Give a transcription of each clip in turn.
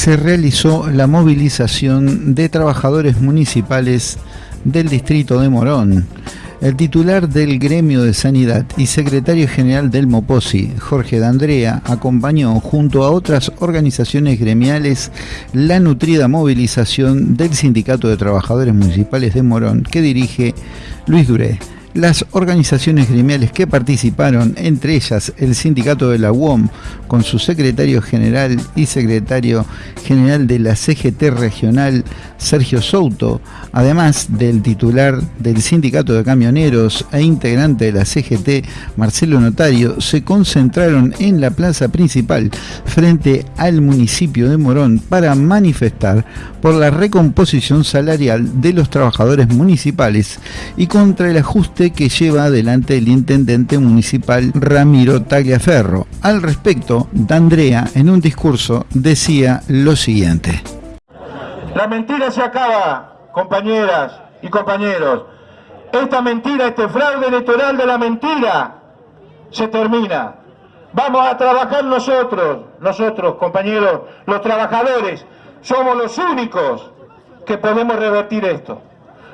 se realizó la movilización de trabajadores municipales del distrito de Morón. El titular del gremio de sanidad y secretario general del MOPOSI, Jorge D'Andrea, acompañó junto a otras organizaciones gremiales la nutrida movilización del Sindicato de Trabajadores Municipales de Morón que dirige Luis Duré. Las organizaciones gremiales que participaron, entre ellas el sindicato de la UOM, con su secretario general y secretario general de la CGT regional, Sergio Souto, además del titular del sindicato de camioneros e integrante de la CGT, Marcelo Notario, se concentraron en la plaza principal frente al municipio de Morón para manifestar por la recomposición salarial de los trabajadores municipales y contra el ajuste que lleva adelante el intendente municipal Ramiro Tagliaferro. Al respecto, D'Andrea en un discurso decía lo siguiente. La mentira se acaba, compañeras y compañeros. Esta mentira, este fraude electoral de la mentira, se termina. Vamos a trabajar nosotros, nosotros, compañeros, los trabajadores, somos los únicos que podemos revertir esto.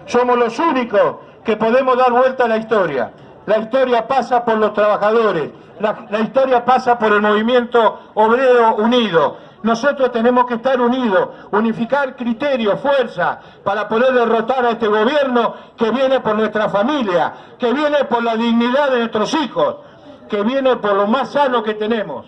Somos los únicos que podemos dar vuelta a la historia. La historia pasa por los trabajadores, la, historia pasa por el movimiento obrero unido. Nosotros tenemos que estar unidos, unificar criterios, fuerza, para poder derrotar a este gobierno que viene por nuestra familia, que viene por la dignidad de nuestros hijos, que viene por lo más sano que tenemos.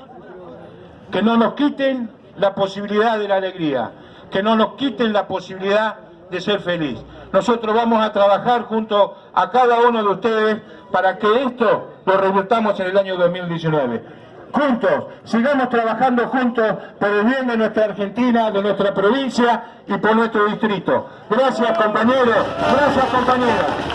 Que no nos quiten la posibilidad de la alegría, que no nos quiten la posibilidad de ser feliz. Nosotros vamos a trabajar junto a cada uno de ustedes para que esto lo revirtamos en el año 2019. Juntos, sigamos trabajando juntos por el bien de nuestra Argentina, de nuestra provincia y por nuestro distrito. Gracias compañeros, gracias compañeras.